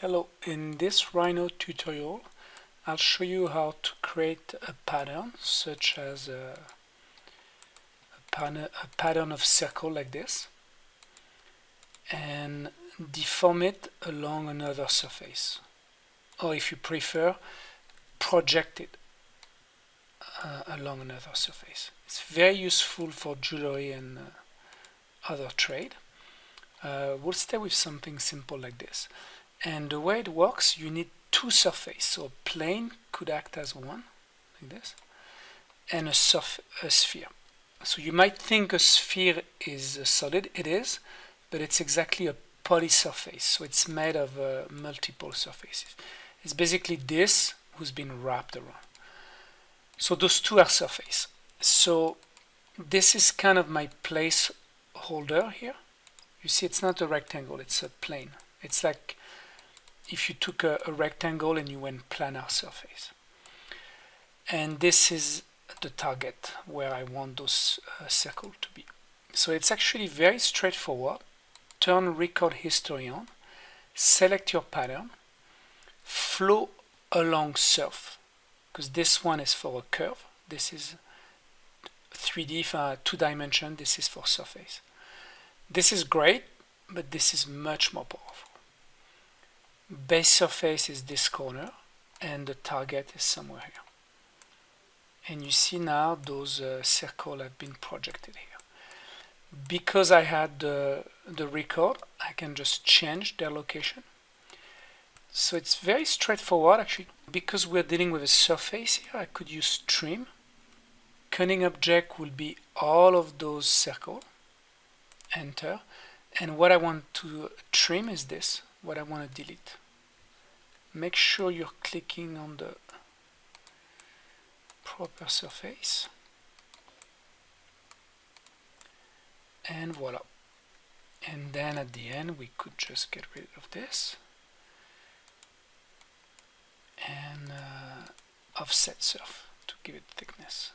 Hello, in this Rhino tutorial I'll show you how to create a pattern such as a, a, pattern, a pattern of circle like this and deform it along another surface or if you prefer project it uh, along another surface. It's very useful for jewelry and uh, other trade. Uh, we'll start with something simple like this and the way it works you need two surfaces. So a plane could act as one like this and a, surf a sphere. So you might think a sphere is a solid. It is but it's exactly a polysurface. so it's made of uh, multiple surfaces. It's basically this who's been wrapped around. So those two are surface. So this is kind of my placeholder here. You see it's not a rectangle. It's a plane. It's like if you took a, a rectangle and you went planar surface. And this is the target where I want those uh, circle to be. So it's actually very straightforward. Turn record history on, select your pattern, flow along surf, because this one is for a curve. This is 3D, for two dimension, this is for surface. This is great, but this is much more powerful base surface is this corner and the target is somewhere here. And you see now those uh, circles have been projected here. Because I had the, the record I can just change their location. So it's very straightforward actually. Because we're dealing with a surface here I could use trim. Cutting object will be all of those circles enter. And what I want to trim is this what I want to delete. Make sure you're clicking on the proper surface. And voila. And then at the end we could just get rid of this. And uh, offset surf to give it thickness